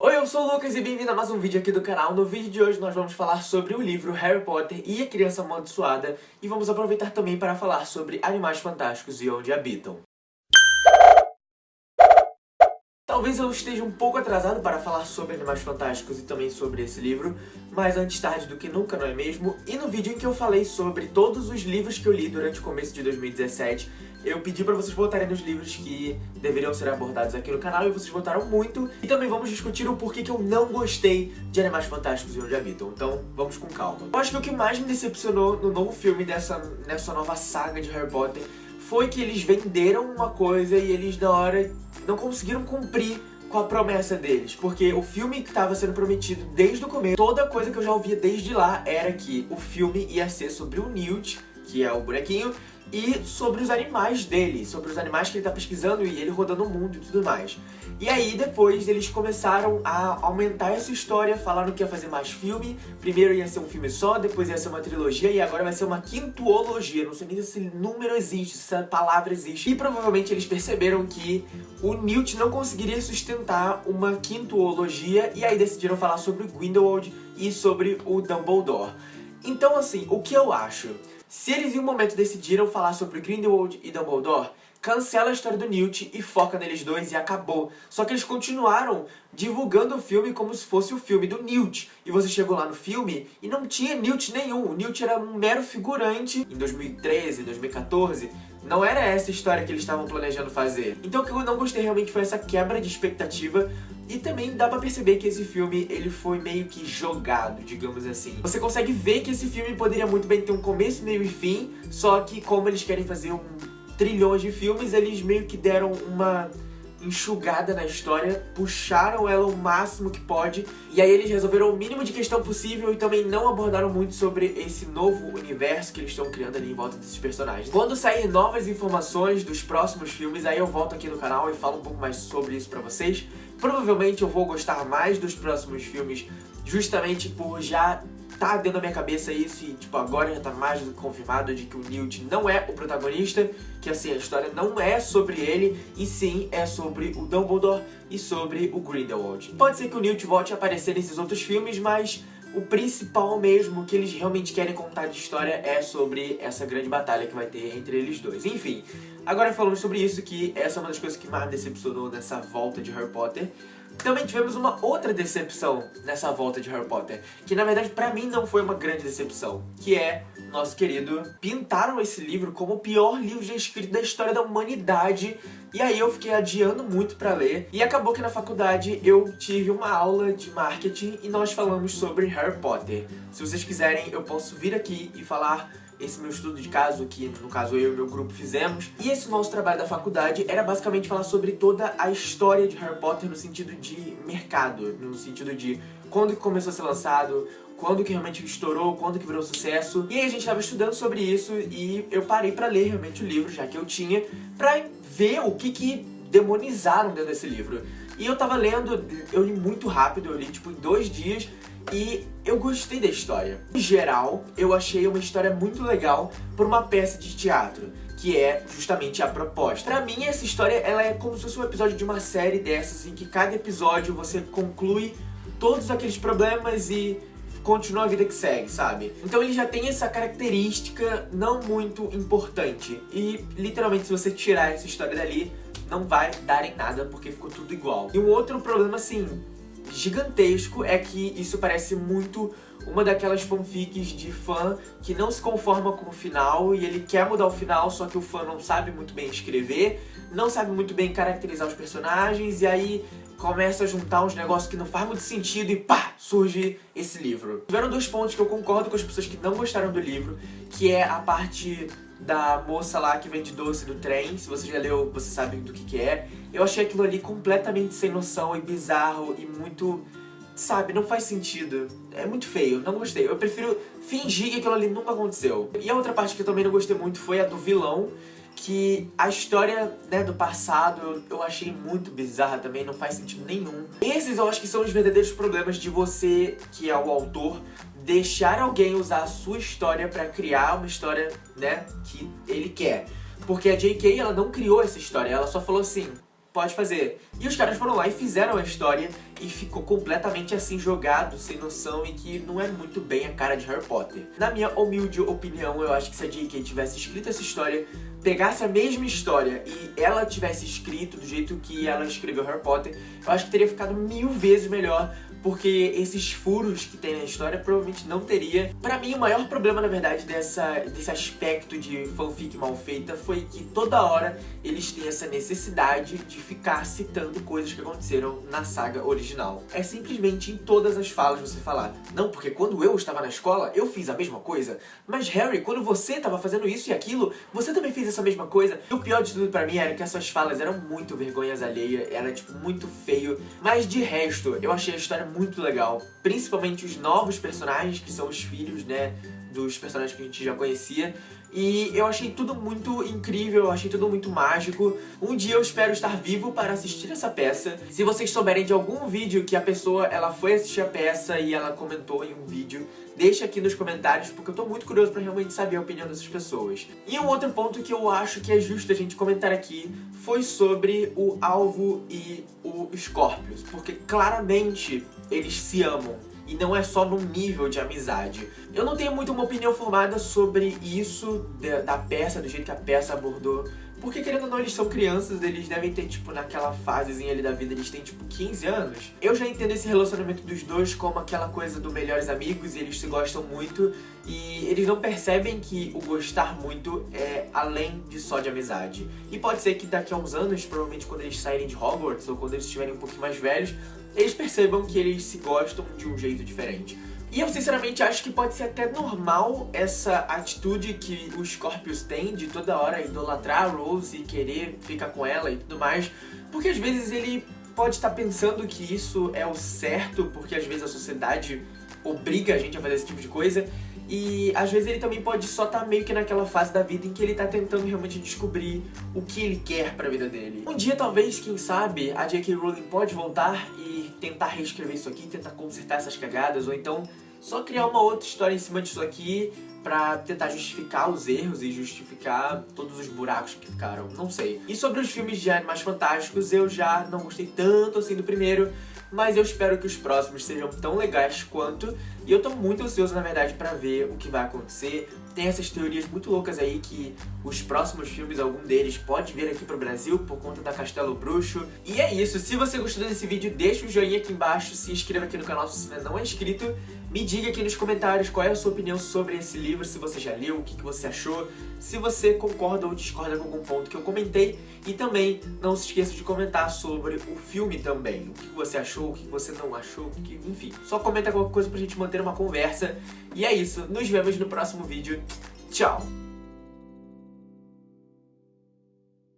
Oi, eu sou o Lucas e bem-vindo a mais um vídeo aqui do canal. No vídeo de hoje nós vamos falar sobre o livro Harry Potter e a Criança Amaldiçoada e vamos aproveitar também para falar sobre Animais Fantásticos e Onde Habitam. Talvez eu esteja um pouco atrasado para falar sobre Animais Fantásticos e também sobre esse livro, mas antes tarde do que nunca, não é mesmo? E no vídeo em que eu falei sobre todos os livros que eu li durante o começo de 2017, eu pedi pra vocês votarem nos livros que deveriam ser abordados aqui no canal e vocês votaram muito. E também vamos discutir o porquê que eu não gostei de Animais Fantásticos e Onde Habitam. Então, vamos com calma. Eu acho que o que mais me decepcionou no novo filme dessa, nessa nova saga de Harry Potter foi que eles venderam uma coisa e eles, na hora, não conseguiram cumprir com a promessa deles, porque o filme que estava sendo prometido desde o começo, toda coisa que eu já ouvia desde lá era que o filme ia ser sobre o Newt, que é o bonequinho, e sobre os animais dele, sobre os animais que ele tá pesquisando e ele rodando o mundo e tudo mais. E aí depois eles começaram a aumentar essa história, falaram que ia fazer mais filme, primeiro ia ser um filme só, depois ia ser uma trilogia e agora vai ser uma quintuologia, não sei nem se esse número existe, se essa palavra existe. E provavelmente eles perceberam que o Newt não conseguiria sustentar uma quintuologia e aí decidiram falar sobre o Grindelwald e sobre o Dumbledore. Então assim, o que eu acho? Se eles em um momento decidiram falar sobre Grindelwald e Dumbledore, cancela a história do Newt e foca neles dois e acabou. Só que eles continuaram divulgando o filme como se fosse o filme do Newt. E você chegou lá no filme e não tinha Newt nenhum. O Newt era um mero figurante em 2013, 2014. Não era essa história que eles estavam planejando fazer. Então o que eu não gostei realmente foi essa quebra de expectativa e também dá pra perceber que esse filme, ele foi meio que jogado, digamos assim. Você consegue ver que esse filme poderia muito bem ter um começo, meio e fim, só que como eles querem fazer um trilhão de filmes, eles meio que deram uma enxugada na história, puxaram ela o máximo que pode, e aí eles resolveram o mínimo de questão possível e também não abordaram muito sobre esse novo universo que eles estão criando ali em volta desses personagens. Quando sair novas informações dos próximos filmes, aí eu volto aqui no canal e falo um pouco mais sobre isso pra vocês. Provavelmente eu vou gostar mais dos próximos filmes justamente por já tá dentro da minha cabeça isso e, tipo, agora já tá mais do que confirmado de que o Newt não é o protagonista, que, assim, a história não é sobre ele, e sim é sobre o Dumbledore e sobre o Grindelwald. Pode ser que o Newt volte a aparecer nesses outros filmes, mas o principal mesmo que eles realmente querem contar de história é sobre essa grande batalha que vai ter entre eles dois. Enfim, agora falando sobre isso, que essa é uma das coisas que mais decepcionou nessa volta de Harry Potter, também tivemos uma outra decepção nessa volta de Harry Potter, que na verdade pra mim não foi uma grande decepção, que é nosso querido pintaram esse livro como o pior livro já escrito da história da humanidade e aí eu fiquei adiando muito pra ler e acabou que na faculdade eu tive uma aula de marketing e nós falamos sobre Harry Potter. Se vocês quiserem eu posso vir aqui e falar esse meu estudo de caso, que no caso eu e meu grupo fizemos. E esse nosso trabalho da faculdade era basicamente falar sobre toda a história de Harry Potter no sentido de mercado, no sentido de quando que começou a ser lançado, quando que realmente estourou, quando que virou sucesso. E aí a gente estava estudando sobre isso e eu parei pra ler realmente o livro, já que eu tinha, pra ver o que que demonizaram dentro desse livro. E eu tava lendo, eu li muito rápido, eu li tipo em dois dias, e eu gostei da história. Em geral, eu achei uma história muito legal por uma peça de teatro que é justamente a proposta. Pra mim, essa história ela é como se fosse um episódio de uma série dessas, em que cada episódio você conclui todos aqueles problemas e continua a vida que segue, sabe? Então ele já tem essa característica não muito importante. E, literalmente, se você tirar essa história dali, não vai dar em nada, porque ficou tudo igual. E um outro problema, assim, gigantesco é que isso parece muito uma daquelas fanfics de fã que não se conforma com o final e ele quer mudar o final, só que o fã não sabe muito bem escrever, não sabe muito bem caracterizar os personagens e aí começa a juntar uns negócios que não faz muito sentido e pá, surge esse livro. Tiveram dois pontos que eu concordo com as pessoas que não gostaram do livro, que é a parte da moça lá que vende doce do trem. Se você já leu, você sabe do que que é. Eu achei aquilo ali completamente sem noção e bizarro e muito... Sabe, não faz sentido. É muito feio, não gostei. Eu prefiro fingir que aquilo ali nunca aconteceu. E a outra parte que eu também não gostei muito foi a do vilão, que a história né, do passado eu, eu, achei muito bizarra também, não faz sentido nenhum. Esses eu acho que são os verdadeiros problemas de você, que é o autor, deixar alguém usar a sua história pra criar uma história, né, que ele quer. Porque a J.K. ela não criou essa história, ela só falou assim, pode fazer. E os caras foram lá e fizeram a história e ficou completamente assim jogado, sem noção e que não é muito bem a cara de Harry Potter. Na minha humilde opinião, eu acho que se a J.K. tivesse escrito essa história, pegasse a mesma história e ela tivesse escrito do jeito que ela escreveu Harry Potter, eu acho que teria ficado mil vezes melhor porque esses furos que tem na história provavelmente não teria. Pra mim, o maior problema, na verdade, dessa, desse aspecto de fanfic mal feita foi que toda hora eles têm essa necessidade de ficar citando coisas que aconteceram na saga original. É simplesmente em todas as falas você falar, não, porque quando eu estava na escola, eu fiz a mesma coisa, mas Harry, quando você estava fazendo isso e aquilo, você também fez essa mesma coisa. E o pior de tudo pra mim era que essas falas eram muito vergonhas alheia, era tipo muito feio, mas de resto, eu achei a história muito legal. Principalmente os novos personagens, que são os filhos, né, dos personagens que a gente já conhecia. E eu achei tudo muito incrível, eu achei tudo muito mágico. Um dia eu espero estar vivo para assistir essa peça. Se vocês souberem de algum vídeo que a pessoa ela foi assistir a peça e ela comentou em um vídeo, deixa aqui nos comentários, porque eu tô muito curioso pra realmente saber a opinião dessas pessoas. E um outro ponto que eu acho que é justo a gente comentar aqui foi sobre o Alvo e o Scorpius, porque claramente eles se amam e não é só num nível de amizade. Eu não tenho muito uma opinião formada sobre isso da peça, do jeito que a peça abordou, porque querendo ou não, eles são crianças, eles devem ter, tipo, naquela fasezinha ali da vida, eles têm, tipo, 15 anos. Eu já entendo esse relacionamento dos dois como aquela coisa do melhores amigos, e eles se gostam muito, e eles não percebem que o gostar muito é além de só de amizade. E pode ser que daqui a uns anos, provavelmente quando eles saírem de Hogwarts, ou quando eles estiverem um pouquinho mais velhos, eles percebam que eles se gostam de um jeito diferente. E eu sinceramente acho que pode ser até normal essa atitude que o Scorpius tem de toda hora idolatrar a Rose e querer ficar com ela e tudo mais, porque às vezes ele pode estar pensando que isso é o certo, porque às vezes a sociedade obriga a gente a fazer esse tipo de coisa, e às vezes ele também pode só estar tá meio que naquela fase da vida em que ele tá tentando realmente descobrir o que ele quer pra vida dele. Um dia, talvez, quem sabe, a J.K. Rowling pode voltar e tentar reescrever isso aqui, tentar consertar essas cagadas, ou então só criar uma outra história em cima disso aqui pra tentar justificar os erros e justificar todos os buracos que ficaram, não sei. E sobre os filmes de Animais Fantásticos, eu já não gostei tanto assim do primeiro, mas eu espero que os próximos sejam tão legais quanto, e eu tô muito ansioso, na verdade, pra ver o que vai acontecer. Tem essas teorias muito loucas aí que os próximos filmes, algum deles, pode vir aqui pro Brasil por conta da Castelo Bruxo. E é isso, se você gostou desse vídeo, deixa um joinha aqui embaixo, se inscreva aqui no canal se você não é inscrito, me diga aqui nos comentários qual é a sua opinião sobre esse livro, se você já leu, o que, que você achou, se você concorda ou discorda com algum ponto que eu comentei. E também não se esqueça de comentar sobre o filme também, o que você achou, o que você não achou, que, enfim. Só comenta qualquer coisa pra gente manter uma conversa. E é isso, nos vemos no próximo vídeo. Tchau!